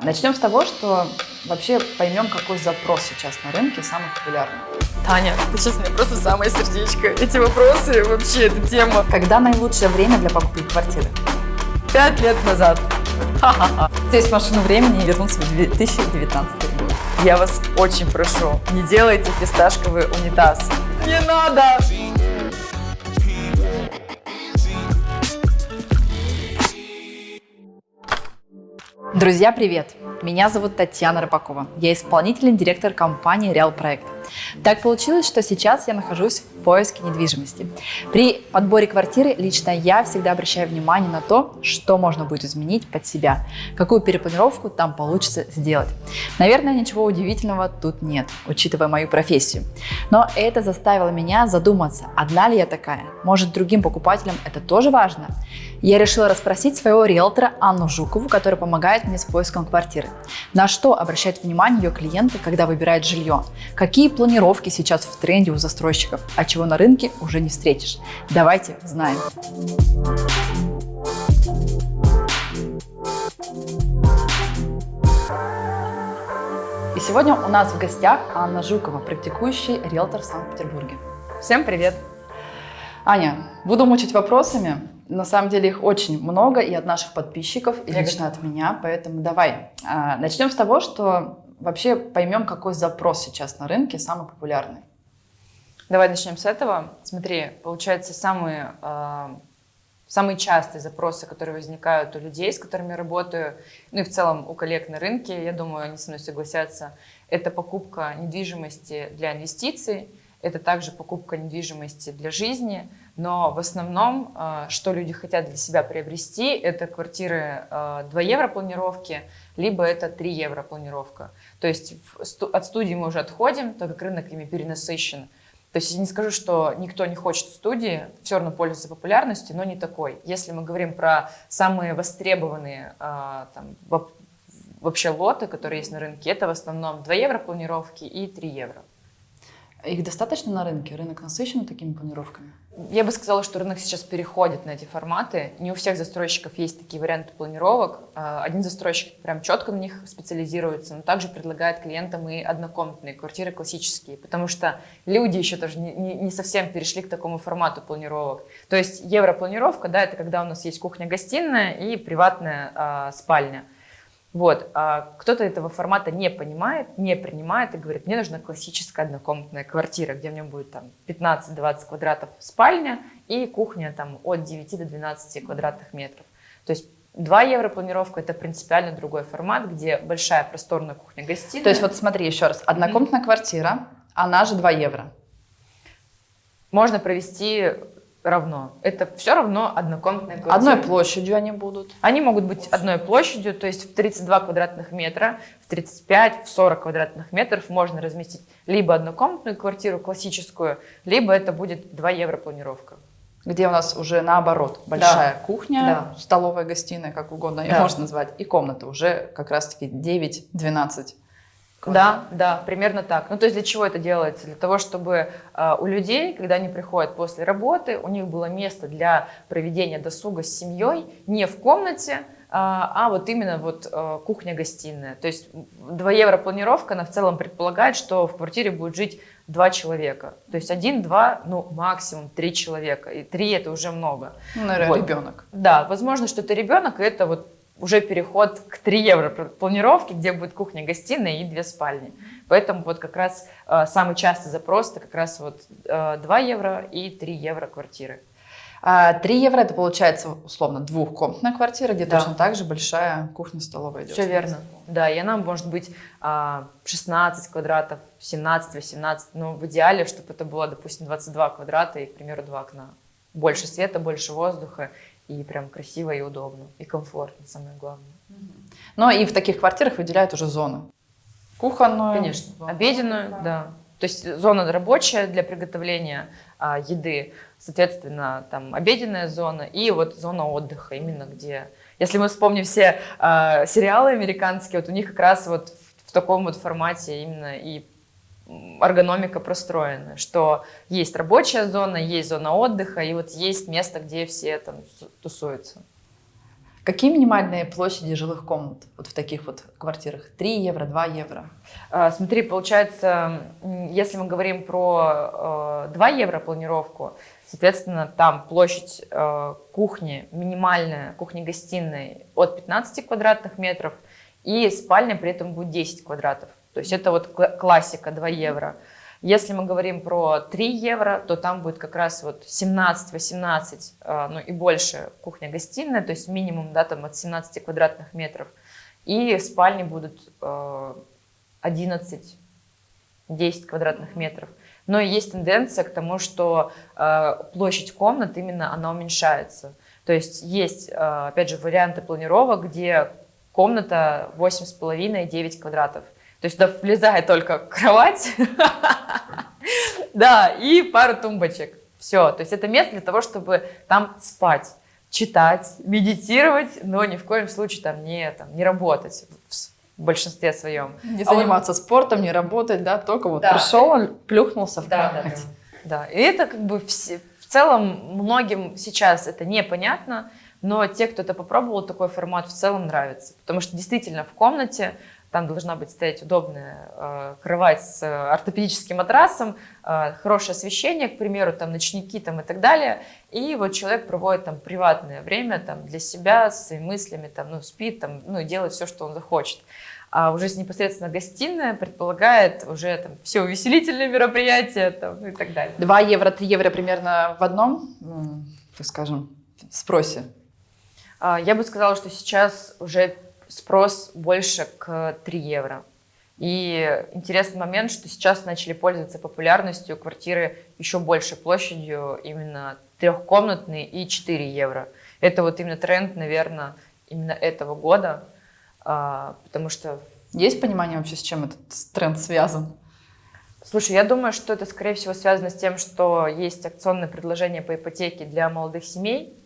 Начнем с того, что вообще поймем, какой запрос сейчас на рынке самый популярный. Таня, ты сейчас мне просто самое сердечко. Эти вопросы, вообще, эта тема. Когда наилучшее время для покупки квартиры? Пять лет назад. Здесь машину времени и вернуться в 2019 год. Я вас очень прошу, не делайте фисташковый унитаз. Не надо! Друзья, привет! Меня зовут Татьяна Рыбакова. Я исполнительный директор компании Real Проект. Так получилось, что сейчас я нахожусь в поиске недвижимости. При подборе квартиры лично я всегда обращаю внимание на то, что можно будет изменить под себя, какую перепланировку там получится сделать. Наверное, ничего удивительного тут нет, учитывая мою профессию. Но это заставило меня задуматься, одна ли я такая? Может, другим покупателям это тоже важно? Я решила расспросить своего риэлтора Анну Жукову, которая помогает мне с поиском квартиры. На что обращают внимание ее клиенты, когда выбирают жилье? Какие планировки сейчас в тренде у застройщиков, а чего на рынке уже не встретишь? Давайте узнаем. И сегодня у нас в гостях Анна Жукова, практикующий риэлтор в Санкт-Петербурге. Всем привет! Аня, буду мучить вопросами. На самом деле их очень много и от наших подписчиков, и лично от меня, поэтому давай. А, начнем с того, что вообще поймем, какой запрос сейчас на рынке самый популярный. Давай начнем с этого. Смотри, получается, самые, э, самые частые запросы, которые возникают у людей, с которыми я работаю, ну и в целом у коллег на рынке, я думаю, они со мной согласятся, это покупка недвижимости для инвестиций, это также покупка недвижимости для жизни, но в основном, э, что люди хотят для себя приобрести, это квартиры 2 э, евро планировки, либо это 3 евро планировка. То есть от студии мы уже отходим, так как рынок ими перенасыщен. То есть я не скажу, что никто не хочет студии, все равно пользуется популярностью, но не такой. Если мы говорим про самые востребованные э, там, вообще лоты, которые есть на рынке, это в основном 2 евро планировки и 3 евро. Их достаточно на рынке? Рынок насыщен такими планировками? Я бы сказала, что рынок сейчас переходит на эти форматы. Не у всех застройщиков есть такие варианты планировок. А, один застройщик прям четко на них специализируется, но также предлагает клиентам и однокомнатные квартиры классические, потому что люди еще тоже не, не, не совсем перешли к такому формату планировок. То есть европланировка, да, это когда у нас есть кухня-гостиная и приватная а, спальня. Вот. А кто-то этого формата не понимает, не принимает и говорит, мне нужна классическая однокомнатная квартира, где у меня будет там 15-20 квадратов спальня и кухня там от 9 до 12 квадратных метров. То есть 2 евро планировка – это принципиально другой формат, где большая просторная кухня-гостиная. То есть вот смотри еще раз, однокомнатная mm-hmm. квартира, она же 2 евро. Можно провести равно. Это все равно однокомнатные квартиры. Одной площадью они будут? Они могут быть одной площадью, то есть в 32 квадратных метра, в 35, в 40 квадратных метров можно разместить либо однокомнатную квартиру классическую, либо это будет 2 евро планировка. Где у нас уже наоборот, большая да. кухня, да. столовая, гостиная, как угодно ее да. можно назвать, и комната уже как раз-таки 9-12 да, да, примерно так. Ну, то есть для чего это делается? Для того, чтобы э, у людей, когда они приходят после работы, у них было место для проведения досуга с семьей не в комнате, э, а вот именно вот э, кухня-гостиная. То есть 2 евро планировка, она в целом предполагает, что в квартире будет жить два человека. То есть один, два, ну максимум три человека. И три это уже много. Ну, наверное, вот. ребенок. Да, возможно, что это ребенок, и это вот уже переход к 3 евро планировке, где будет кухня, гостиная и две спальни. Поэтому вот как раз э, самый частый запрос это как раз вот э, 2 евро и 3 евро квартиры. 3 а, евро это получается условно двухкомнатная квартира, где да. точно так же большая кухня-столовая идет. Все верно. Да, и она может быть 16 а, квадратов, 17-18, но в идеале, чтобы это было, допустим, 22 квадрата и, к примеру, два окна. Больше света, больше воздуха и прям красиво и удобно, и комфортно, самое главное. Но и в таких квартирах выделяют уже зоны. Кухонную. Конечно, зону. обеденную, да. да. То есть зона рабочая для приготовления а, еды, соответственно, там обеденная зона и вот зона отдыха, именно где... Если мы вспомним все а, сериалы американские, вот у них как раз вот в, в таком вот формате именно и эргономика простроена, что есть рабочая зона, есть зона отдыха, и вот есть место, где все там тусуются. Какие минимальные площади жилых комнат вот в таких вот квартирах? 3 евро, 2 евро? А, смотри, получается, если мы говорим про 2 евро планировку, соответственно, там площадь кухни минимальная, кухни-гостиной от 15 квадратных метров, и спальня при этом будет 10 квадратов. То есть это вот классика 2 евро. Если мы говорим про 3 евро, то там будет как раз вот 17-18, а, ну и больше кухня-гостиная, то есть минимум, да, там от 17 квадратных метров. И спальни будут 11-10 а, квадратных метров. Но есть тенденция к тому, что а, площадь комнат именно она уменьшается. То есть есть, опять же, варианты планировок, где комната 8,5-9 квадратов. То есть туда влезает только кровать, да, и пару тумбочек. Все, то есть это место для того, чтобы там спать, читать, медитировать, но ни в коем случае там не, там, не работать в большинстве своем. Не а заниматься вот... спортом, не работать, да, только вот да. пришел, плюхнулся в да, кровать. Да, да. да, и это как бы все, в целом многим сейчас это непонятно, но те, кто это попробовал, такой формат в целом нравится, потому что действительно в комнате там должна быть стоять удобная э, кровать с э, ортопедическим матрасом, э, хорошее освещение, к примеру, там ночники там, и так далее. И вот человек проводит там приватное время там, для себя, со своими мыслями, там, ну, спит там, ну, делает все, что он захочет. А уже непосредственно гостиная предполагает уже там, все увеселительные мероприятия там, ну, и так далее. 2 евро, 3 евро примерно в одном, так скажем, спросе? А, я бы сказала, что сейчас уже спрос больше к 3 евро. И интересный момент, что сейчас начали пользоваться популярностью квартиры еще большей площадью, именно трехкомнатные и 4 евро. Это вот именно тренд, наверное, именно этого года, а, потому что... Есть понимание вообще, с чем этот тренд связан? Слушай, я думаю, что это, скорее всего, связано с тем, что есть акционное предложение по ипотеке для молодых семей,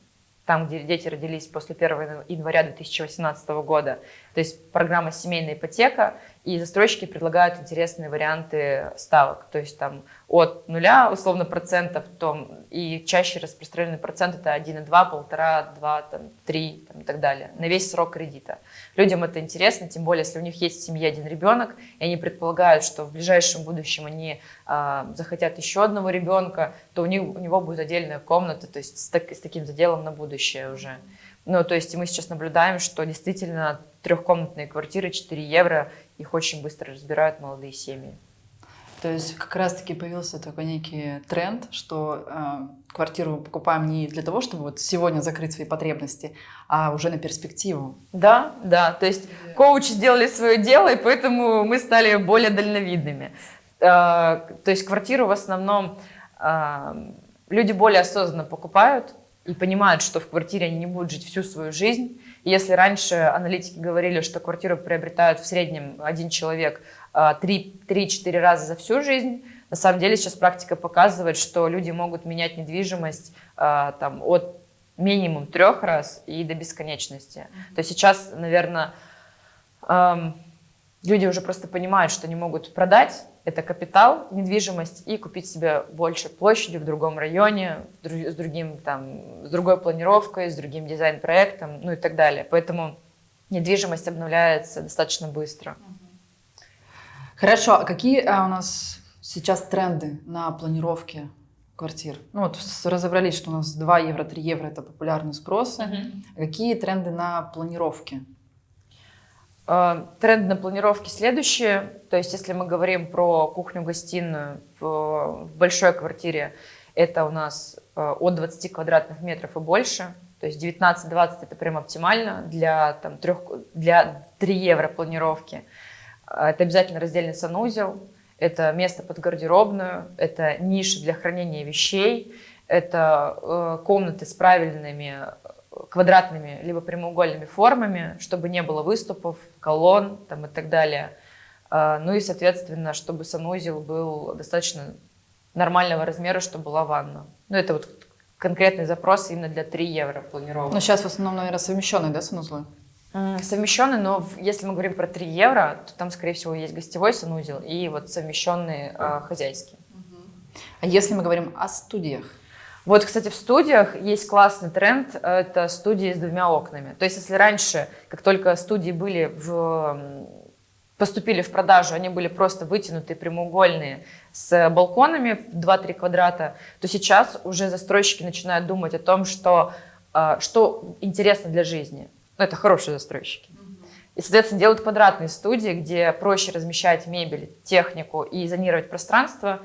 там, где дети родились после 1 января 2018 года. То есть программа «Семейная ипотека», и застройщики предлагают интересные варианты ставок. То есть там от нуля, условно, процентов, то, и чаще распространенный процент это 1,2, 1,5, 2, там, 3 там, и так далее, на весь срок кредита. Людям это интересно, тем более, если у них есть в семье один ребенок, и они предполагают, что в ближайшем будущем они а, захотят еще одного ребенка, то у, них, у него будет отдельная комната, то есть с, так, с таким заделом на будущее уже. Ну, то есть мы сейчас наблюдаем, что действительно трехкомнатные квартиры 4 евро, их очень быстро разбирают молодые семьи. То есть как раз-таки появился такой некий тренд, что э, квартиру покупаем не для того, чтобы вот сегодня закрыть свои потребности, а уже на перспективу. Да, да. То есть коучи сделали свое дело, и поэтому мы стали более дальновидными. Э, то есть квартиру в основном э, люди более осознанно покупают и понимают, что в квартире они не будут жить всю свою жизнь. И если раньше аналитики говорили, что квартиру приобретают в среднем один человек 3-4 а, раза за всю жизнь. На самом деле сейчас практика показывает, что люди могут менять недвижимость а, там, от минимум трех раз и до бесконечности. То есть сейчас, наверное, люди уже просто понимают, что они могут продать это капитал, недвижимость и купить себе больше площади в другом районе, с, другим, там, с другой планировкой, с другим дизайн-проектом, ну и так далее. Поэтому недвижимость обновляется достаточно быстро. Хорошо, а какие а, у нас сейчас тренды на планировке квартир? Ну вот разобрались, что у нас 2 евро, 3 евро это популярный спрос. Угу. Какие тренды на планировке? А, тренды на планировке следующие. То есть если мы говорим про кухню-гостиную в, в большой квартире, это у нас а, от 20 квадратных метров и больше. То есть 19-20 это прям оптимально для, там, 3, для 3 евро планировки. А, это обязательно раздельный санузел, это место под гардеробную, это ниша для хранения вещей, это э, комнаты с правильными э, квадратными либо прямоугольными формами, чтобы не было выступов, колонн там, и так далее. А, ну и, соответственно, чтобы санузел был достаточно нормального размера, чтобы была ванна. Ну это вот конкретный запрос именно для 3 евро планировок. Но сейчас в основном, наверное, совмещенные, да, санузлы? Совмещенный, но если мы говорим про 3 евро, то там, скорее всего, есть гостевой санузел и вот совмещенный э, хозяйский. А если мы говорим о студиях? Вот, кстати, в студиях есть классный тренд, это студии с двумя окнами. То есть, если раньше, как только студии были в поступили в продажу, они были просто вытянутые, прямоугольные, с балконами в 2-3 квадрата, то сейчас уже застройщики начинают думать о том, что, э, что интересно для жизни. Ну, это хорошие застройщики. И, соответственно, делают квадратные студии, где проще размещать мебель, технику и зонировать пространство.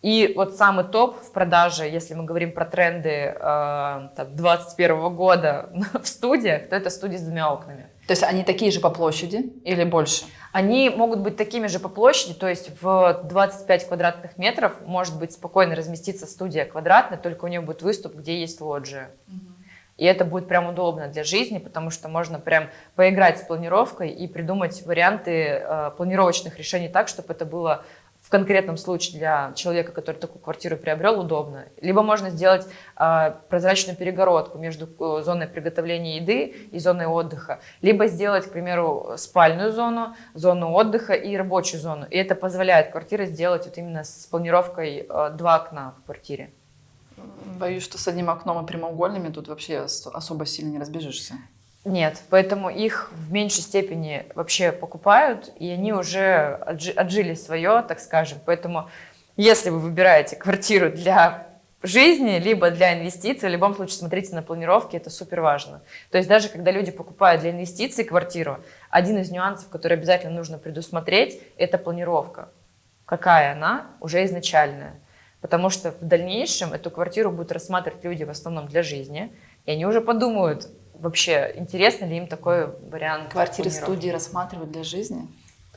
И вот самый топ в продаже, если мы говорим про тренды э, 2021 года в студиях, то это студии с двумя окнами. То есть они такие же по площади или больше? Они могут быть такими же по площади, то есть в 25 квадратных метров может быть спокойно разместиться студия квадратная, только у нее будет выступ, где есть лоджия. И это будет прям удобно для жизни, потому что можно прям поиграть с планировкой и придумать варианты э, планировочных решений так, чтобы это было в конкретном случае для человека, который такую квартиру приобрел, удобно. Либо можно сделать э, прозрачную перегородку между э, зоной приготовления еды и зоной отдыха. Либо сделать, к примеру, спальную зону, зону отдыха и рабочую зону. И это позволяет квартире сделать вот именно с планировкой э, два окна в квартире. Боюсь, что с одним окном и прямоугольными тут вообще особо сильно не разбежишься. Нет, поэтому их в меньшей степени вообще покупают, и они уже отжили свое, так скажем. Поэтому если вы выбираете квартиру для жизни, либо для инвестиций, в любом случае смотрите на планировки, это супер важно. То есть даже когда люди покупают для инвестиций квартиру, один из нюансов, который обязательно нужно предусмотреть, это планировка. Какая она уже изначальная. Потому что в дальнейшем эту квартиру будут рассматривать люди в основном для жизни, и они уже подумают, вообще интересно ли им такой вариант. Квартиры студии рассматривают для жизни?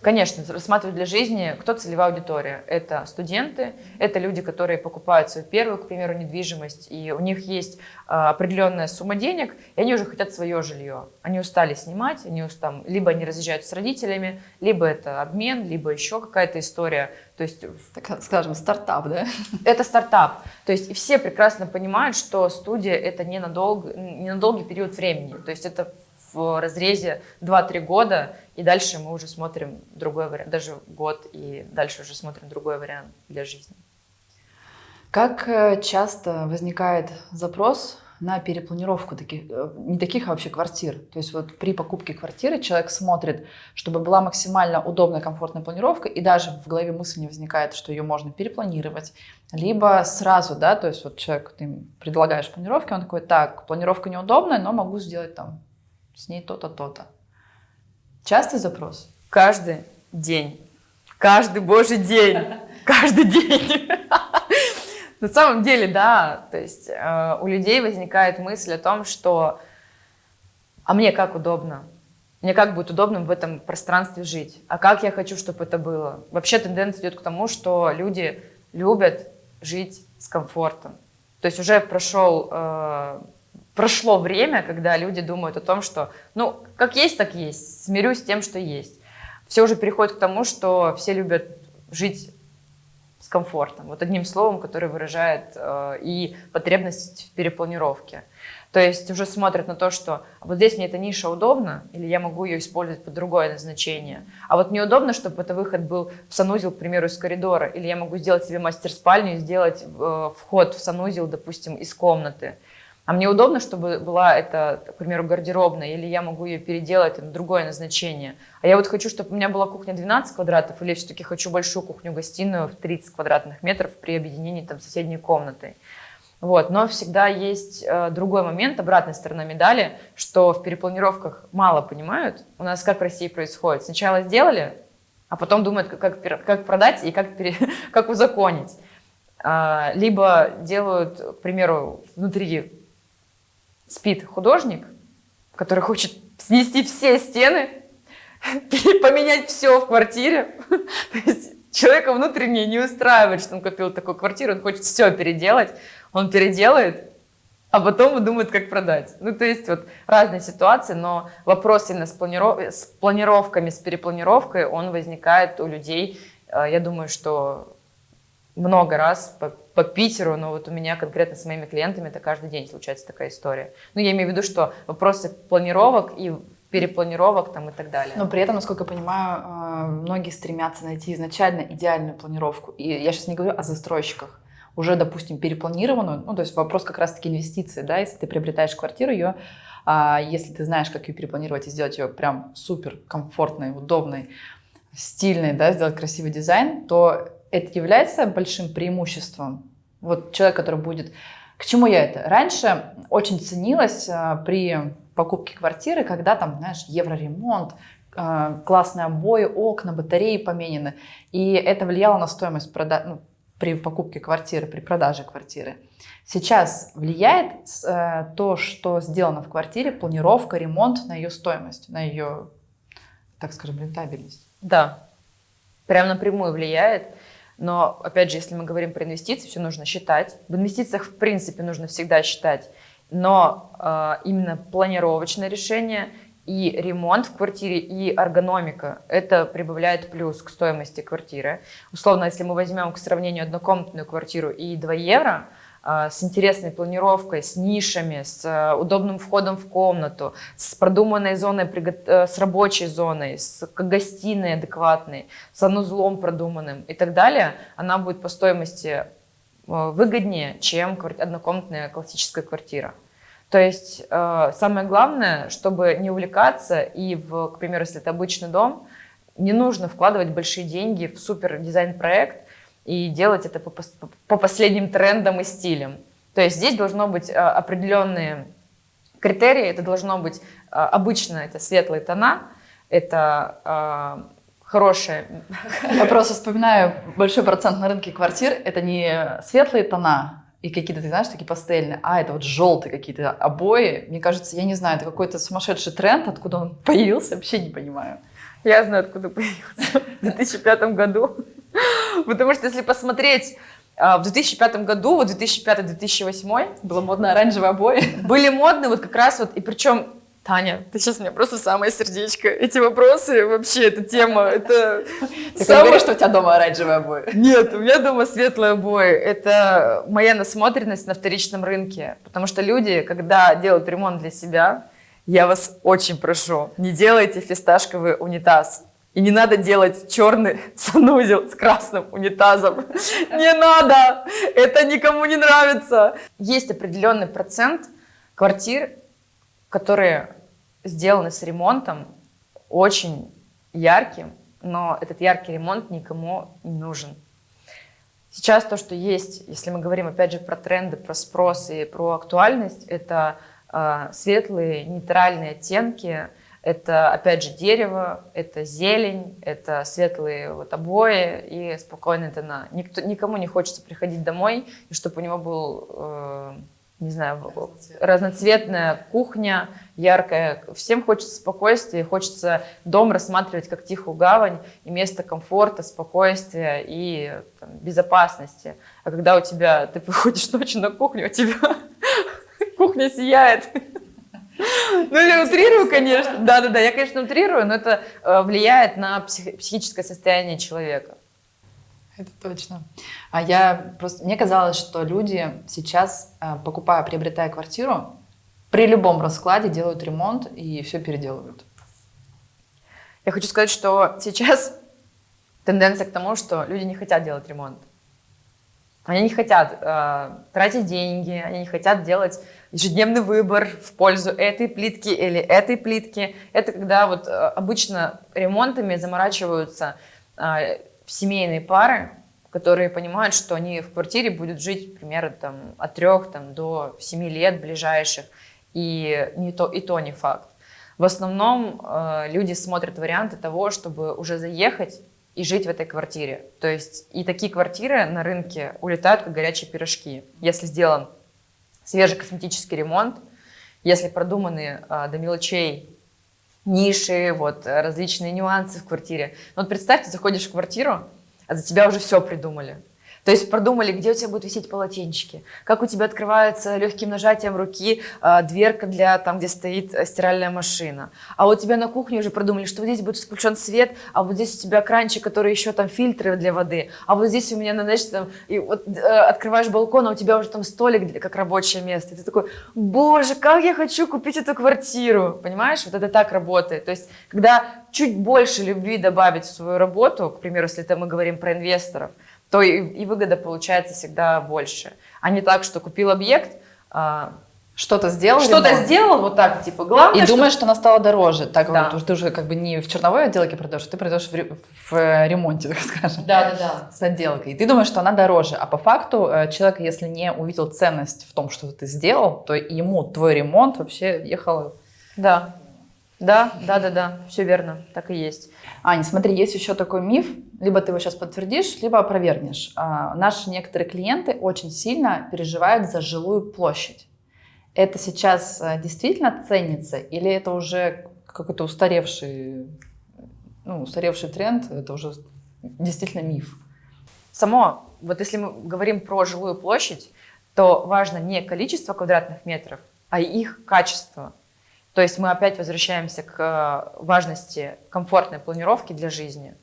Конечно, рассматривают для жизни, кто целевая аудитория. Это студенты, это люди, которые покупают свою первую, к примеру, недвижимость, и у них есть а, определенная сумма денег, и они уже хотят свое жилье. Они устали снимать, они устали, либо они разъезжают с родителями, либо это обмен, либо еще какая-то история. То есть, так скажем, стартап, да? Это стартап. То есть все прекрасно понимают, что студия это не, надолго, не на долгий период времени. То есть это в разрезе 2-3 года, и дальше мы уже смотрим другой вариант, даже год, и дальше уже смотрим другой вариант для жизни. Как э, часто возникает запрос на перепланировку таких, э, не таких, а вообще квартир. То есть вот при покупке квартиры человек смотрит, чтобы была максимально удобная, комфортная планировка, и даже в голове мысль не возникает, что ее можно перепланировать, либо сразу, да, то есть вот человек, ты предлагаешь планировки, он такой, так, планировка неудобная, но могу сделать там с ней то-то, то-то. Частый запрос? Каждый день. Каждый божий день. Каждый день. На самом деле, да, то есть э, у людей возникает мысль о том, что а мне как удобно, мне как будет удобно в этом пространстве жить, а как я хочу, чтобы это было. Вообще тенденция идет к тому, что люди любят жить с комфортом. То есть уже прошел э, прошло время, когда люди думают о том, что, ну, как есть, так есть, смирюсь с тем, что есть. Все уже переходит к тому, что все любят жить с комфортом. Вот одним словом, которое выражает э, и потребность в перепланировке. То есть уже смотрят на то, что вот здесь мне эта ниша удобна, или я могу ее использовать под другое назначение. А вот неудобно, чтобы это выход был в санузел, к примеру, из коридора, или я могу сделать себе мастер-спальню и сделать э, вход в санузел, допустим, из комнаты. А мне удобно, чтобы была это, к примеру, гардеробная, или я могу ее переделать на другое назначение. А я вот хочу, чтобы у меня была кухня 12 квадратов, или все-таки хочу большую кухню-гостиную в 30 квадратных метров при объединении там соседней комнатой. Вот. Но всегда есть э, другой момент, обратная сторона медали, что в перепланировках мало понимают. У нас как в России происходит. Сначала сделали, а потом думают, как, как, как продать и как, пере, как узаконить. А, либо делают, к примеру, внутри спит художник, который хочет снести все стены, поменять все в квартире. То есть человека внутренне не устраивает, что он купил такую квартиру, он хочет все переделать, он переделает, а потом думает, как продать. Ну, то есть вот разные ситуации, но вопрос именно с, планиров... с планировками, с перепланировкой, он возникает у людей, э, я думаю, что много раз по, по Питеру, но вот у меня конкретно с моими клиентами это каждый день случается такая история. Ну, я имею в виду, что вопросы планировок и перепланировок там и так далее. Но при этом, насколько я понимаю, э, многие стремятся найти изначально идеальную планировку. И я сейчас не говорю о застройщиках. уже, допустим, перепланированную, ну, то есть вопрос как раз-таки инвестиции, да, если ты приобретаешь квартиру, ее, а, если ты знаешь, как ее перепланировать и сделать ее прям супер комфортной, удобной, стильной, да, сделать красивый дизайн, то это является большим преимуществом. Вот человек, который будет... К чему я это? Раньше очень ценилось а, при покупке квартиры, когда там, знаешь, евроремонт, а, классные обои, окна, батареи поменены. И это влияло на стоимость прода... ну, при покупке квартиры, при продаже квартиры. Сейчас влияет э, то, что сделано в квартире, планировка, ремонт на ее стоимость, на ее, так скажем, рентабельность. Да, прям напрямую влияет. Но, опять же, если мы говорим про инвестиции, все нужно считать. В инвестициях, в принципе, нужно всегда считать. Но э, именно планировочное решение и ремонт в квартире, и эргономика, это прибавляет плюс к стоимости квартиры. Условно, если мы возьмем к сравнению однокомнатную квартиру и 2 евро, с интересной планировкой, с нишами, с а, удобным входом в комнату, с продуманной зоной, э, с рабочей зоной, с гостиной адекватной, с санузлом продуманным и так далее, она будет по стоимости э, выгоднее, чем однокомнатная классическая квартира. То есть э, самое главное, чтобы не увлекаться и, в, к примеру, если это обычный дом, не нужно вкладывать большие деньги в супер дизайн-проект и делать это по, по последним трендам и стилям. То есть здесь должно быть э, определенные критерии, это должно быть э, обычно это светлые тона, это э, хорошая. Я просто вспоминаю большой процент на рынке квартир, это не светлые тона, и какие-то, ты знаешь, такие пастельные, а это вот желтые какие-то обои. Мне кажется, я не знаю, это какой-то сумасшедший тренд, откуда он появился, вообще не понимаю. Я знаю, откуда появился. В 2005 году. Потому что если посмотреть а, в 2005 году, вот 2005-2008 было модно оранжевые обои. Были модные вот как раз вот, и причем Таня, ты сейчас мне просто самое сердечко. Эти вопросы, вообще, эта тема, это... Ты самое... говоришь, что у тебя дома оранжевые обои? Нет, у меня дома светлые обои. Это моя насмотренность на вторичном рынке. Потому что люди, когда делают ремонт для себя, я вас очень прошу, не делайте фисташковый унитаз. И не надо делать черный санузел с красным унитазом. Не надо! Это никому не нравится. Есть определенный процент квартир, которые сделаны с ремонтом очень ярким, но этот яркий ремонт никому не нужен. Сейчас то, что есть, если мы говорим опять же про тренды, про спрос и про актуальность, это э, светлые нейтральные оттенки, это опять же дерево, это зелень, это светлые вот обои и спокойная тона. Никто, никому не хочется приходить домой, и чтобы у него был э, не знаю, разноцветная кухня, яркая. Всем хочется спокойствия, хочется дом рассматривать как тихую гавань и место комфорта, спокойствия и там, безопасности. А когда у тебя, ты приходишь ночью на кухню, у тебя кухня сияет. Ну, я утрирую, конечно. Да-да-да, я, конечно, утрирую, но это э, влияет на психическое состояние человека. Это точно. А я просто... Мне казалось, что люди сейчас, э, покупая, приобретая квартиру, при любом раскладе делают ремонт и все переделывают. Я хочу сказать, что сейчас тенденция к тому, что люди не хотят делать ремонт. Они не хотят э, тратить деньги, они не хотят делать ежедневный выбор в пользу этой плитки или этой плитки. Это когда вот э, обычно ремонтами заморачиваются э, семейные пары, которые понимают, что они в квартире будут жить примерно там, от трех там, до семи лет ближайших, и, не то, и то не факт. В основном э, люди смотрят варианты того, чтобы уже заехать и жить в этой квартире. То есть и такие квартиры на рынке улетают как горячие пирожки. Если сделан свежий косметический ремонт, если продуманы э, до мелочей ниши, вот, различные нюансы в квартире. Но вот представь, ты заходишь в квартиру, а за тебя уже все придумали. То есть продумали, где у тебя будут висеть полотенчики, как у тебя открывается легким нажатием руки э, дверка для там, где стоит э, стиральная машина. А у тебя на кухне уже продумали, что вот здесь будет включен свет, а вот здесь у тебя кранчик, который еще там фильтры для воды, а вот здесь у меня, ну, знаешь, там, и вот, э, открываешь балкон, а у тебя уже там столик для, как рабочее место. И ты такой, боже, как я хочу купить эту квартиру, понимаешь? Вот это так работает. То есть, когда чуть больше любви добавить в свою работу, к примеру, если это мы говорим про инвесторов, то и, и выгода получается всегда больше. А не так, что купил объект, а, что-то сделал, что-то сделал, вот так, типа, главное, И думаешь, что она стала дороже. Так Да. вот, ты уже как бы не в черновой отделке продаешь, ты продаешь в, ре- в э, ремонте, так скажем. Да, да, да. С отделкой. И ты думаешь, что она дороже. А по факту э, человек, если не увидел ценность в том, что ты сделал, то ему твой ремонт вообще ехал Да, да, да, да, да, все верно, так и есть. Аня, смотри, есть еще такой миф, либо ты его сейчас подтвердишь, либо опровергнешь. А, наши некоторые клиенты очень сильно переживают за жилую площадь. Это сейчас а, действительно ценится или это уже какой-то устаревший, ну, устаревший тренд, это уже действительно миф? Само, вот если мы говорим про жилую площадь, то важно не количество квадратных метров, а их качество. То есть мы опять возвращаемся к э, важности комфортной планировки для жизни.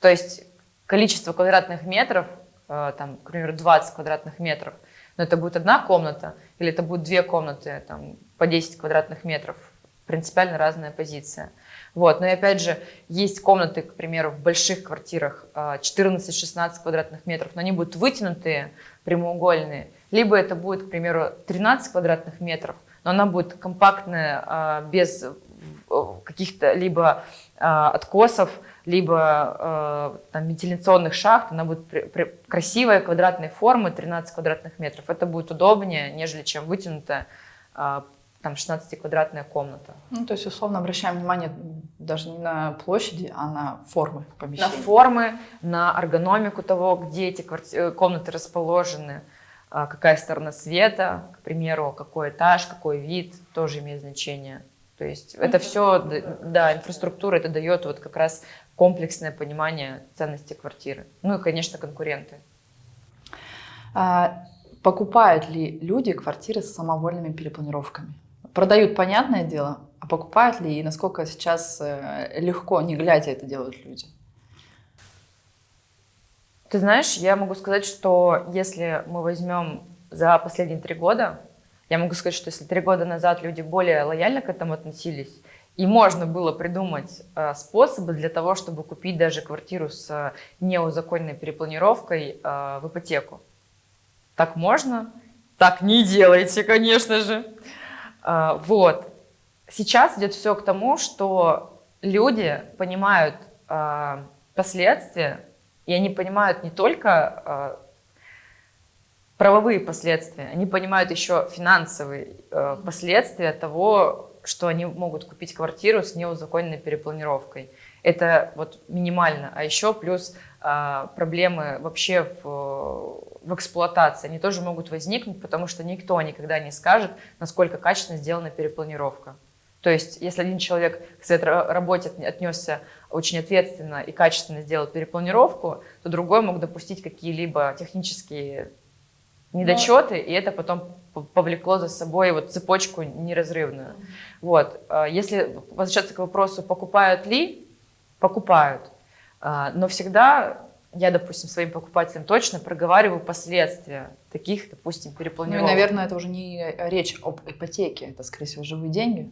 То есть количество квадратных метров, э, там, к примеру, 20 квадратных метров, но это будет одна комната или это будут две комнаты там, по 10 квадратных метров, принципиально разная позиция. Вот. Но и опять же, есть комнаты, к примеру, в больших квартирах э, 14-16 квадратных метров, но они будут вытянутые, прямоугольные. Либо это будет, к примеру, 13 квадратных метров, но она будет компактная, э, без каких-то либо э, откосов, либо э, там, вентиляционных шахт, она будет при- при- красивая, квадратной формы, 13 квадратных метров. Это будет удобнее, нежели чем вытянутая там 16-квадратная комната. Ну, то есть, условно, обращаем внимание даже не на площади, а на формы На помещения. формы, на эргономику того, где эти э, комнаты расположены, а, какая сторона света, к примеру, какой этаж, какой вид, тоже имеет значение. То есть это все, да, инфраструктура, это дает вот как раз комплексное понимание ценности квартиры. Ну и, конечно, конкуренты. А, покупают ли люди квартиры с самовольными перепланировками? Продают, понятное дело, а покупают ли и насколько сейчас э, легко, не глядя, это делают люди? Ты знаешь, я могу сказать, что если мы возьмем за последние три года, я могу сказать, что если три года назад люди более лояльно к этому относились, и можно было придумать э, способы для того, чтобы купить даже квартиру с э, неузаконенной перепланировкой э, в ипотеку. Так можно? Так не делайте, конечно же. А, вот. Сейчас идет все к тому, что люди понимают а, последствия, и они понимают не только а, правовые последствия, они понимают еще финансовые э, последствия того, что они могут купить квартиру с неузаконенной перепланировкой. Это вот минимально. А еще плюс а, проблемы вообще в, в эксплуатации. Они тоже могут возникнуть, потому что никто никогда не скажет, насколько качественно сделана перепланировка. То есть, если один человек к своей ра- работе от- отнесся очень ответственно и качественно сделал перепланировку, то другой мог допустить какие-либо технические недочеты, и это потом повлекло за собой вот цепочку неразрывную. Вот. А Если возвращаться к вопросу, покупают ли, покупают. А, Но всегда я, допустим, своим покупателям точно проговариваю последствия таких, допустим, Ну и, перепланировок. наверное, это уже не речь об ипотеке, это, скорее всего, живые деньги.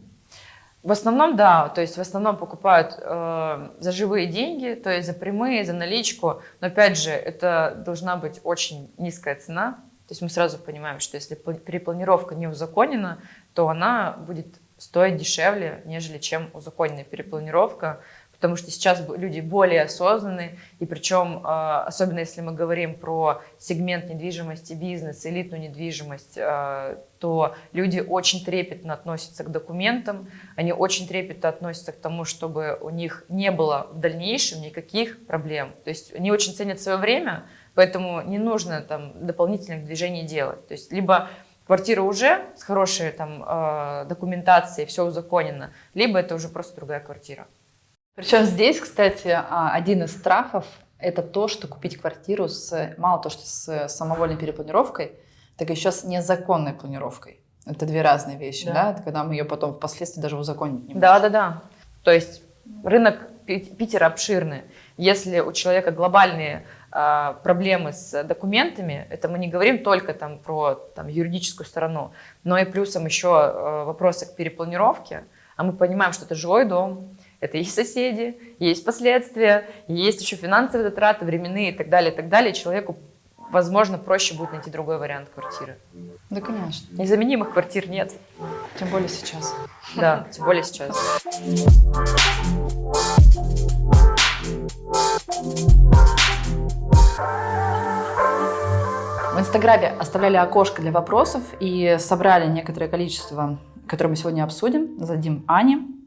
В основном, да, то есть в основном покупают э, за живые деньги, то есть за прямые, за наличку. Но опять же, это должна быть очень низкая цена. То есть мы сразу понимаем, что если пл- перепланировка не узаконена, то она будет стоить дешевле, нежели чем узаконенная перепланировка, потому что сейчас люди более осознанны, и причем, э, особенно если мы говорим про сегмент недвижимости, бизнес, элитную недвижимость, э, то люди очень трепетно относятся к документам, они очень трепетно относятся к тому, чтобы у них не было в дальнейшем никаких проблем. То есть они очень ценят свое время, поэтому не нужно там дополнительных движений делать. То есть либо квартира уже с хорошей там э, документацией, все узаконено, либо это уже просто другая квартира. Причем здесь, кстати, а, один из страхов – это то, что купить квартиру с, мало то, что с самовольной перепланировкой, так еще с незаконной планировкой. Это две разные вещи, Да. да? Это когда мы ее потом впоследствии даже узаконить не можем. Да, да, да. То есть рынок Пи- Питера обширный. Если у человека глобальные а, проблемы с документами, это мы не говорим только там про там, юридическую сторону, но и плюсом еще а, вопросы к перепланировке, а мы понимаем, что это жилой дом, Это есть соседи, есть последствия, есть еще финансовые затраты, временные и так далее, и так далее. Человеку, возможно, проще будет найти другой вариант квартиры. Да, конечно. Незаменимых квартир нет. Тем более сейчас. Да, тем более сейчас. В Инстаграме оставляли окошко для вопросов и собрали некоторое количество, которое мы сегодня обсудим. Зададим Ане.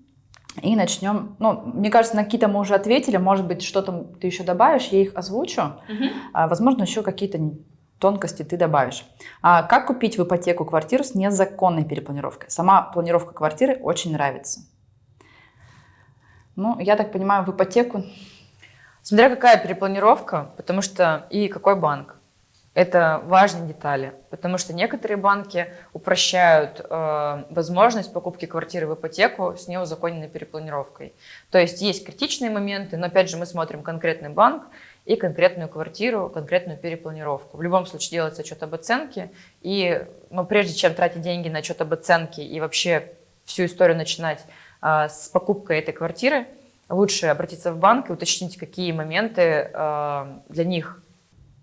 И начнем. Ну, мне кажется, на какие-то мы уже ответили. Может быть, что-то ты еще добавишь, я их озвучу. Угу. А, возможно, еще какие-то тонкости ты добавишь. А как купить в ипотеку квартиру с незаконной перепланировкой? Сама планировка квартиры очень нравится. Ну, я так понимаю, в ипотеку... Смотря какая перепланировка, потому что и какой банк. Это важные детали, потому что некоторые банки упрощают э, возможность покупки квартиры в ипотеку с неузаконенной перепланировкой. То есть есть критичные моменты, но опять же мы смотрим конкретный банк и конкретную квартиру, конкретную перепланировку. В любом случае делается отчет об оценке, и ну, прежде чем тратить деньги на отчет об оценке и вообще всю историю начинать э, с покупкой этой квартиры, лучше обратиться в банк и уточнить, какие моменты э, для них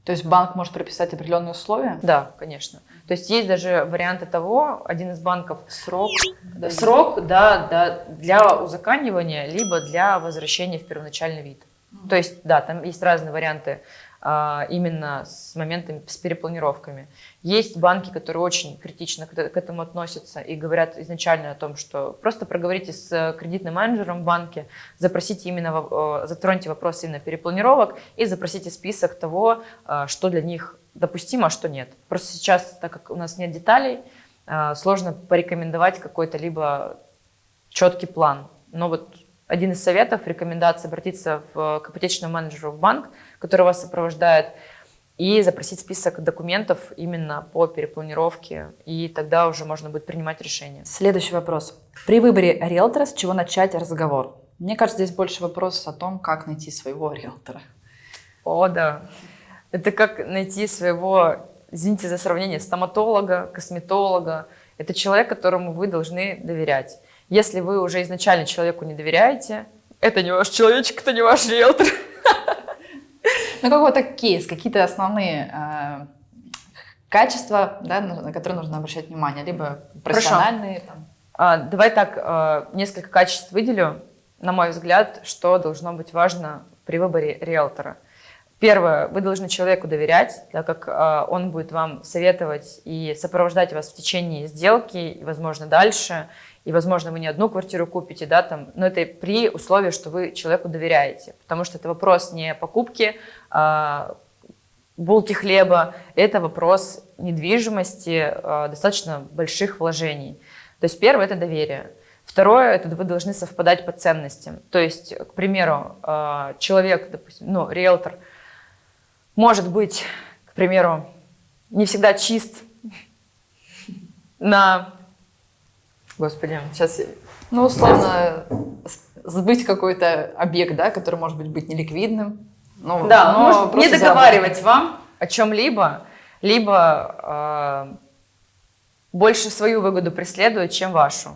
то есть банк может прописать определенные условия? Да, конечно. То есть есть даже варианты того, один из банков срок, да, срок да, да, для узаканивания, либо для возвращения в первоначальный вид. То есть, да, там есть разные варианты именно с моментами, с перепланировками. Есть банки, которые очень критично к этому относятся и говорят изначально о том, что просто проговорите с кредитным менеджером в банке, запросите именно, затроньте вопрос именно перепланировок и запросите список того, а, что для них допустимо, а что нет. Просто сейчас, так как у нас нет деталей, а, сложно порекомендовать какой-то либо четкий план. Но вот один из советов, рекомендация обратиться в, к ипотечному менеджеру в банк, который вас сопровождает, и запросить список документов именно по перепланировке, и тогда уже можно будет принимать решение. Следующий вопрос. При выборе риэлтора с чего начать разговор? Мне кажется, здесь больше вопрос о том, как найти своего риэлтора. О, да. Это как найти своего, извините за сравнение, стоматолога, косметолога. Это человек, которому вы должны доверять. Если вы уже изначально человеку не доверяете, это не ваш человечек, это не ваш риэлтор. Ну, какой-то кейс, какие-то основные э, качества, да, на, на которые нужно обращать внимание, либо профессиональные. Там. А, давай так, э, несколько качеств выделю. На мой взгляд, что должно быть важно при выборе риэлтора. Первое, вы должны человеку доверять, так как э, он будет вам советовать и сопровождать вас в течение сделки, и, возможно, дальше и, возможно, вы не одну квартиру купите, да, там, но это при условии, что вы человеку доверяете, потому что это вопрос не покупки а, булки хлеба, это вопрос недвижимости, а, достаточно больших вложений. То есть первое – это доверие. Второе – это вы должны совпадать по ценностям. То есть, к примеру, а, человек, допустим, ну, риэлтор, может быть, к примеру, не всегда чист на Господи, сейчас... Ну, условно, сбыть какой-то объект, да, который может быть, быть неликвидным. Ну, да, но может не договаривать вам о чем-либо, либо э, больше свою выгоду преследует, чем вашу.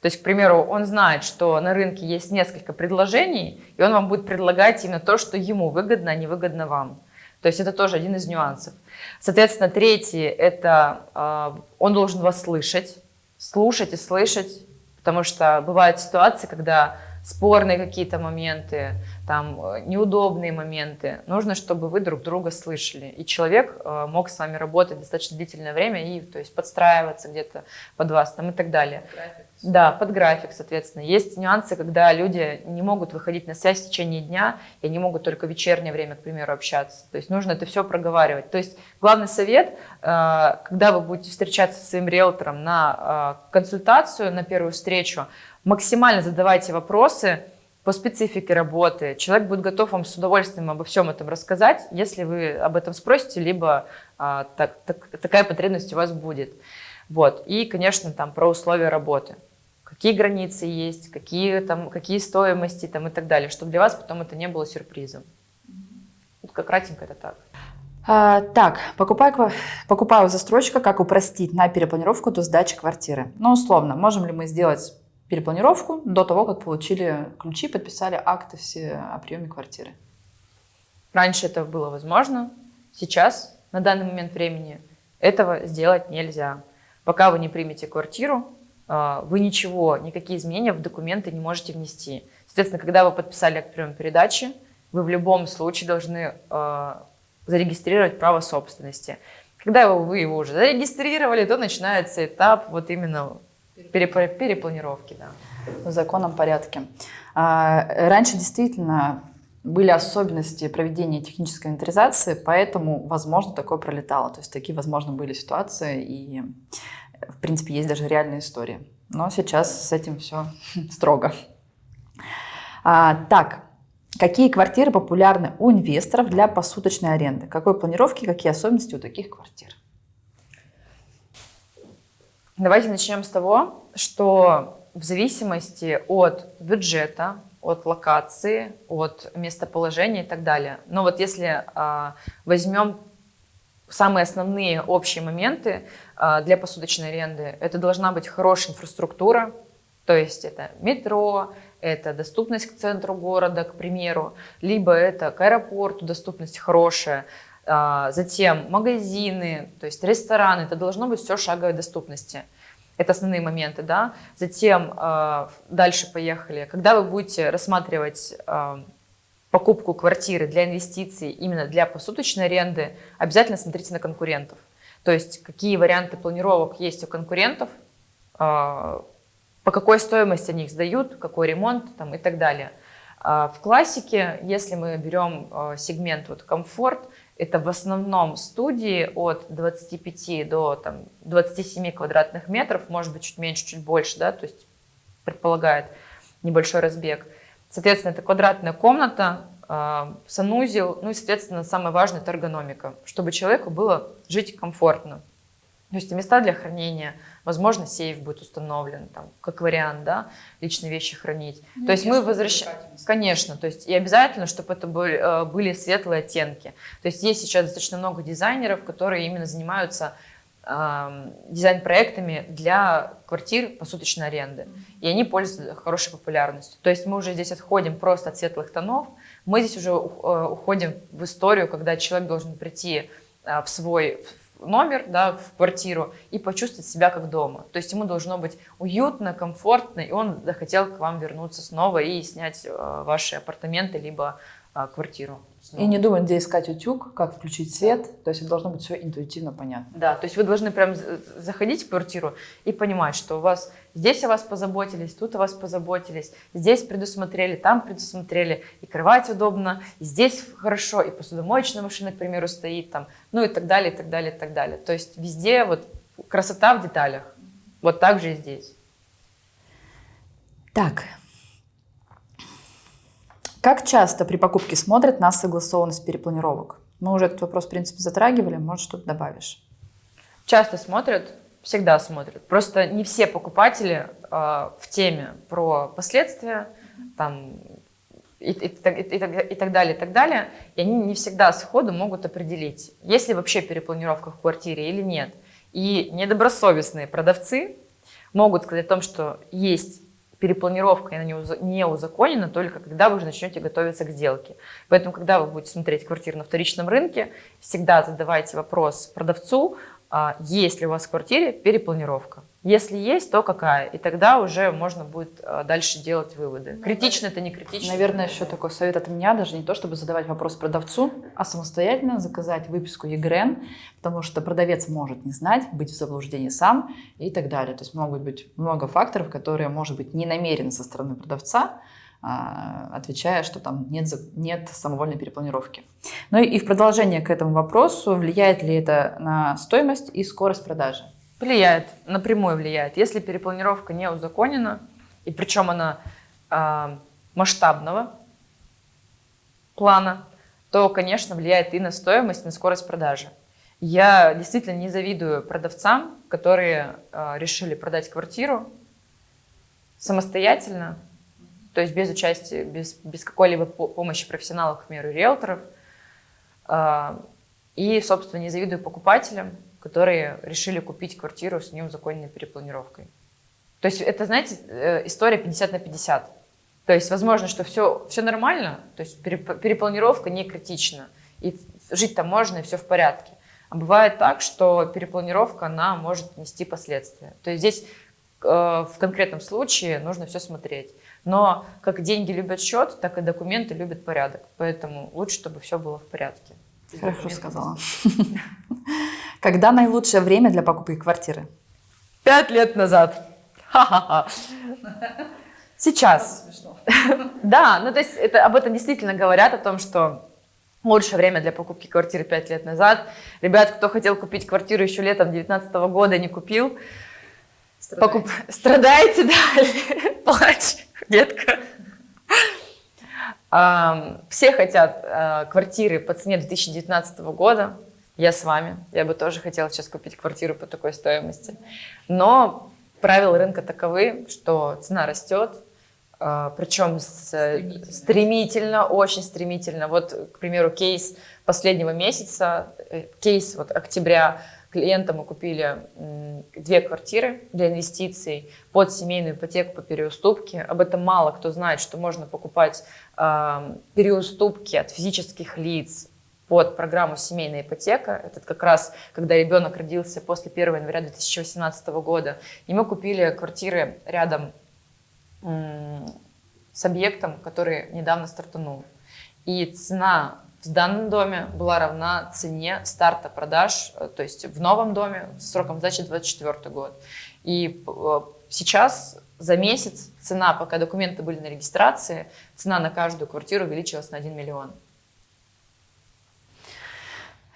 То есть, к примеру, он знает, что на рынке есть несколько предложений, и он вам будет предлагать именно то, что ему выгодно, а не выгодно вам. То есть это тоже один из нюансов. Соответственно, третий – это э, он должен вас слышать слушать и слышать, потому что бывают ситуации, когда спорные какие-то моменты, там э, неудобные моменты. Нужно, чтобы вы друг друга слышали. И человек э, мог с вами работать достаточно длительное время и то есть подстраиваться где-то под вас там, и так далее. График. Да, под график, соответственно. Есть нюансы, когда люди не могут выходить на связь в течение дня, и они могут только в вечернее время, к примеру, общаться. То есть нужно это все проговаривать. То есть главный совет, э, когда вы будете встречаться со своим риэлтором на консультацию, на первую встречу, максимально задавайте вопросы по специфике работы. Человек будет готов вам с удовольствием обо всем этом рассказать, если вы об этом спросите, либо а, так, так, такая потребность у вас будет. Вот. И, конечно, там про условия работы. Какие границы есть, какие, там, какие стоимости там, и так далее, чтобы для вас потом это не было сюрпризом. Вот как кратенько это так. А, так, покупаю, покупаю застройщика, как упростить на перепланировку до сдачи квартиры. Ну, условно, можем ли мы сделать перепланировку до того, как получили ключи, подписали акты все о приеме квартиры. Раньше это было возможно, сейчас, на данный момент времени, этого сделать нельзя. Пока вы не примете квартиру, а, вы ничего, никакие изменения в документы не можете внести. Соответственно, когда вы подписали акт приема передачи, вы в любом случае должны э, зарегистрировать право собственности. Когда вы его уже зарегистрировали, то начинается этап вот именно перепланировки. Да. В законном порядке. А, раньше действительно были особенности проведения технической инвентаризации, поэтому, возможно, такое пролетало. То есть такие, возможно, были ситуации, и, в принципе, есть даже реальные истории. Но сейчас с этим все строго. А, так, какие квартиры популярны у инвесторов для посуточной аренды? Какой планировки, какие особенности у таких квартир? Давайте начнем с того, что в зависимости от бюджета, от локации, от местоположения и так далее. Но вот если а, возьмем самые основные общие моменты а, для посуточной аренды, это должна быть хорошая инфраструктура, то есть это метро, это доступность к центру города, к примеру, либо это к аэропорту доступность хорошая, затем магазины, то есть рестораны, это должно быть все шаговой доступности. Это основные моменты, да. Затем э, дальше поехали. Когда вы будете рассматривать э, покупку квартиры для инвестиций, именно для посуточной аренды, обязательно смотрите на конкурентов. То есть какие варианты планировок есть у конкурентов, по какой стоимости они их сдают, какой ремонт там, и так далее. В классике, если мы берем сегмент вот комфорт, это в основном студии от 25 до там, 27 квадратных метров, может быть, чуть меньше, чуть больше, да, то есть предполагает небольшой разбег. Соответственно, это квадратная комната, а, санузел, ну и, соответственно, самое важное – это эргономика, чтобы человеку было жить комфортно. То есть места для хранения, возможно, сейф будет установлен, там, как вариант, да, личные вещи хранить. Ну, то есть мы возвращаем, конечно, то есть и обязательно, чтобы это были, э, были светлые оттенки. То есть есть сейчас достаточно много дизайнеров, которые именно занимаются э, дизайн-проектами для квартир посуточной аренды. И они пользуются хорошей популярностью. То есть мы уже здесь отходим просто от светлых тонов, мы здесь уже э, уходим в историю, когда человек должен прийти э, в свой номер, да, в квартиру и почувствовать себя как дома. То есть ему должно быть уютно, комфортно, и он захотел к вам вернуться снова и снять э, ваши апартаменты либо э, квартиру. Снова. И не думать, где искать утюг, как включить свет. То есть это должно быть все интуитивно понятно. Да, то есть вы должны прям заходить в квартиру и понимать, что у вас здесь о вас позаботились, тут о вас позаботились, здесь предусмотрели, там предусмотрели, и кровать удобно, и здесь хорошо, и посудомоечная машина, к примеру, стоит там, ну и так далее, и так далее, и так далее. То есть везде вот красота в деталях. Вот так же и здесь. Так, как часто при покупке смотрят на согласованность перепланировок? Мы уже этот вопрос, в принципе, затрагивали, может, что-то добавишь? Часто смотрят, всегда смотрят. Просто не все покупатели э, в теме про последствия, там, и, и, и, и, так далее, и так далее, и они не всегда сходу могут определить, есть ли вообще перепланировка в квартире или нет. И недобросовестные продавцы могут сказать о том, что есть перепланировка, она не узаконена только когда вы уже начнете готовиться к сделке. Поэтому, когда вы будете смотреть квартиру на вторичном рынке, всегда задавайте вопрос продавцу, а, есть ли у вас в квартире перепланировка. Если есть, то какая? И тогда уже можно будет а, дальше делать выводы. Критично это не критично. Наверное, еще такой совет от меня, даже не то, чтобы задавать вопрос продавцу, а самостоятельно заказать выписку ЕГРН, потому что продавец может не знать, быть в заблуждении сам и так далее. То есть могут быть много факторов, которые, может быть, не намерены со стороны продавца, а, отвечая, что там нет, нет самовольной перепланировки. Ну и в продолжение к этому вопросу, влияет ли это на стоимость и скорость продажи? Влияет, напрямую влияет. Если перепланировка не узаконена, и причем она э, масштабного плана, то, конечно, влияет и на стоимость, и на скорость продажи. Я действительно не завидую продавцам, которые э, решили продать квартиру самостоятельно, то есть без участия, без, без какой-либо помощи профессионалов, к примеру, риэлторов. А, и, собственно, не завидую покупателям, которые решили купить квартиру с неузаконенной перепланировкой. То есть это, знаете, э, история 50 на 50. То есть возможно, что все, все нормально, то есть перепланировка не критична, и жить там можно, и все в порядке. А бывает так, что перепланировка, она может нести последствия. То есть здесь э, в конкретном случае нужно все смотреть. Но как деньги любят счет, так и документы любят порядок. Поэтому лучше, чтобы все было в порядке. Хорошо сказала. Когда наилучшее время для покупки квартиры? Пять лет назад. Ха-ха-ха. Сейчас. Да, ну то есть это, об этом действительно говорят, о том, что лучшее время для покупки квартиры 5 лет назад. Ребят, кто хотел купить квартиру еще летом 2019 года, не купил, страдаете, покуп... страдаете да, плачь, детка. Все хотят а, квартиры по цене 2019 года. Я с вами. Я бы тоже хотела сейчас купить квартиру по такой стоимости. Но правила рынка таковы, что цена растет, а, причем стремительно. стремительно, очень стремительно. Вот, к примеру, кейс последнего месяца, э, кейс вот октября, клиента мы купили две квартиры для инвестиций под семейную ипотеку по переуступке. Об этом мало кто знает, что можно покупать переуступки от физических лиц под программу «Семейная ипотека». Это как раз, когда ребенок родился после 1 января 2018 года. И мы купили квартиры рядом с объектом, который недавно стартанул. И цена в данном доме была равна цене старта продаж, э, то есть в новом доме сроком сдачи 24 год. И э, сейчас за месяц цена, пока документы были на регистрации, цена на каждую квартиру увеличилась на 1 миллион.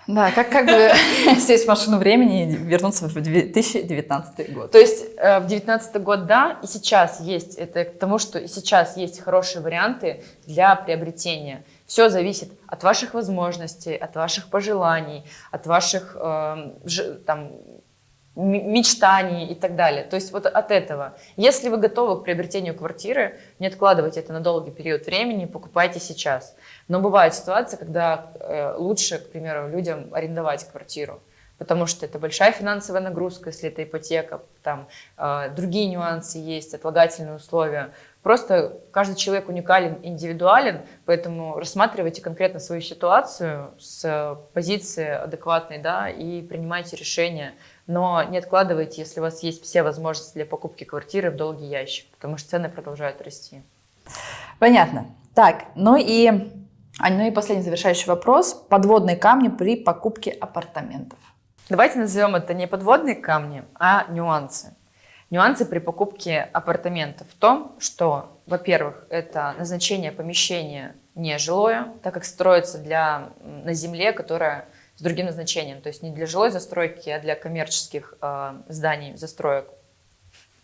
Да, как, как бы сесть в машину времени и вернуться в 2019 год. То есть э, в 2019 год, да, и сейчас есть, это к тому, что и сейчас есть хорошие варианты для приобретения. Все зависит от ваших возможностей, от ваших пожеланий, от ваших э, там, мечтаний и так далее. То есть вот от этого. Если вы готовы к приобретению квартиры, не откладывайте это на долгий период времени, покупайте сейчас. Но бывает ситуация, когда э, лучше, к примеру, людям арендовать квартиру, потому что это большая финансовая нагрузка, если это ипотека, там э, другие нюансы есть, отлагательные условия. Просто каждый человек уникален, индивидуален, поэтому рассматривайте конкретно свою ситуацию с позиции адекватной, да, и принимайте решение. Но не откладывайте, если у вас есть все возможности для покупки квартиры в долгий ящик, потому что цены продолжают расти. Понятно. Так, ну и а, ну и последний завершающий вопрос. Подводные камни при покупке апартаментов. Давайте назовем это не подводные камни, а нюансы. Нюансы при покупке апартаментов в том, что, во-первых, это назначение помещения не жилое, так как строится для, на земле, которая с другим назначением, то есть не для жилой застройки, а для коммерческих э, зданий, застроек.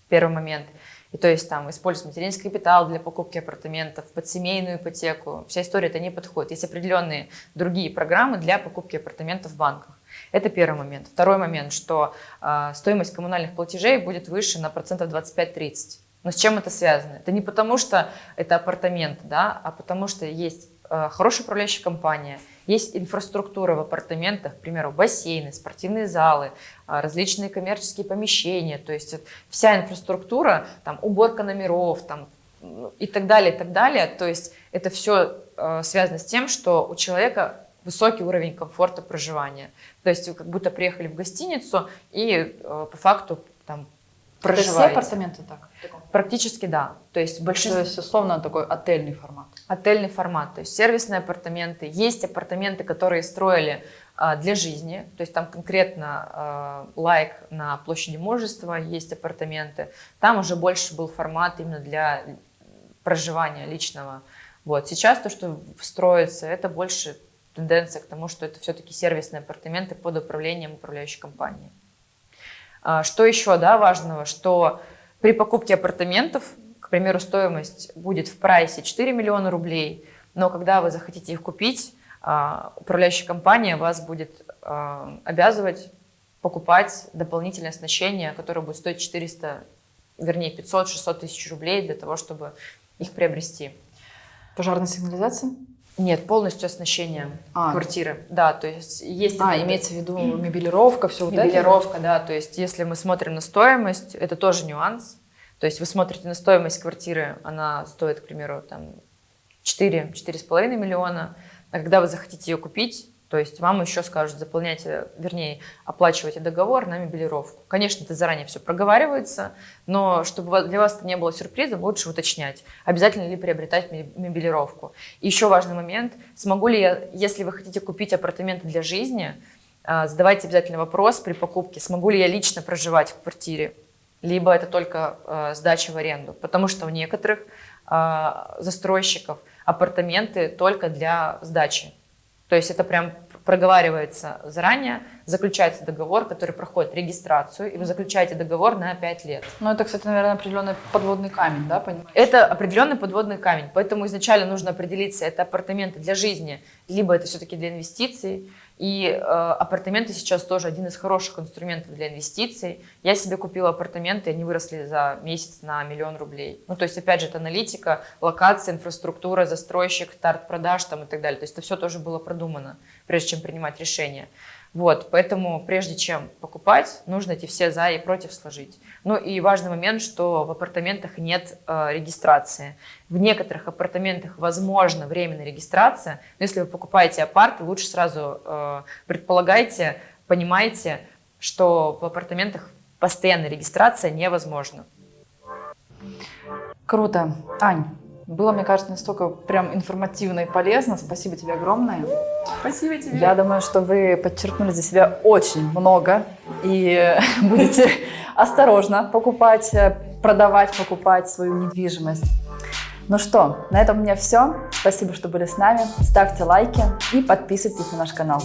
Первый момент – и то есть там использовать материнский капитал для покупки апартаментов, под семейную ипотеку. Вся история это не подходит. Есть определенные другие программы для покупки апартаментов в банках. Это первый момент. Второй момент, что э, стоимость коммунальных платежей будет выше на процентов 25-30. Но с чем это связано? Это не потому, что это апартамент, да, а потому что есть э, хорошая управляющая компания – есть инфраструктура в апартаментах, к примеру, бассейны, спортивные залы, а, различные коммерческие помещения, то есть вся инфраструктура, там, уборка номеров, там, и так далее, и так далее. То есть это все связано с тем, что у человека высокий уровень комфорта проживания. То есть вы как будто приехали в гостиницу и э, по факту там проживаете. Это все апартаменты так? Практически да. То есть большинство... То есть условно такой отельный формат. Отельный формат, то есть сервисные апартаменты. Есть апартаменты, которые строили а, для жизни, то есть там конкретно а, лайк на площади мужества есть апартаменты. Там уже больше был формат именно для проживания личного. Вот. Сейчас то, что строится, это больше тенденция к тому, что это все-таки сервисные апартаменты под управлением управляющей компании. А, что еще да, важного, что при покупке апартаментов, к примеру, стоимость будет в прайсе 4 миллиона рублей, но когда вы захотите их купить, а, управляющая компания вас будет а, обязывать покупать дополнительное оснащение, которое будет стоить 400, вернее 500-600 тысяч рублей для того, чтобы их приобрести. Пожарная сигнализация? Нет, полностью оснащение а, квартиры. Да, то есть есть... А, имеется в виду мебелировка, все вот это? Мебелировка, да, то есть если мы смотрим на стоимость, это тоже нюанс. То есть вы смотрите на стоимость квартиры, она стоит, к примеру, там 4-4,5 миллиона, а когда вы захотите ее купить, то есть вам еще скажут, заполняйте, вернее, оплачивайте договор на мебелировку. Конечно, это заранее все проговаривается, но чтобы для вас это не было сюрпризом, лучше уточнять, обязательно ли приобретать мебелировку. И еще важный момент, смогу ли я, если вы хотите купить апартаменты для жизни, а, задавайте обязательно вопрос при покупке, смогу ли я лично проживать в квартире, либо это только а, сдача в аренду. Потому что у некоторых застройщиков апартаменты только для сдачи. То есть это прям проговаривается заранее, заключается договор, который проходит регистрацию, и вы заключаете договор на 5 лет. Ну, это, кстати, наверное, определенный подводный камень, да, понимаете? Это определенный подводный камень, поэтому изначально нужно определиться, это апартаменты для жизни, либо это все-таки для инвестиций, и э, апартаменты сейчас тоже один из хороших инструментов для инвестиций. Я себе купила апартаменты, они выросли за месяц на миллион рублей. Ну, то есть, опять же, это аналитика, локация, инфраструктура, застройщик, старт продаж там и так далее. То есть, это все тоже было продумано, прежде чем принимать решение. Вот, поэтому прежде чем покупать, нужно эти все за и против сложить. Ну и важный момент, что в апартаментах нет э, регистрации. В некоторых апартаментах возможно временная регистрация, но если вы покупаете апарт, лучше сразу э, предполагайте, понимайте, что в апартаментах постоянная регистрация невозможна. Круто. Ань, было, мне кажется, настолько прям информативно и полезно. Спасибо тебе огромное. Спасибо тебе. Я думаю, что вы подчеркнули для себя очень много и будете осторожно покупать, продавать, покупать свою недвижимость. Ну что, на этом у меня все. Спасибо, что были с нами. Ставьте лайки и подписывайтесь на наш канал.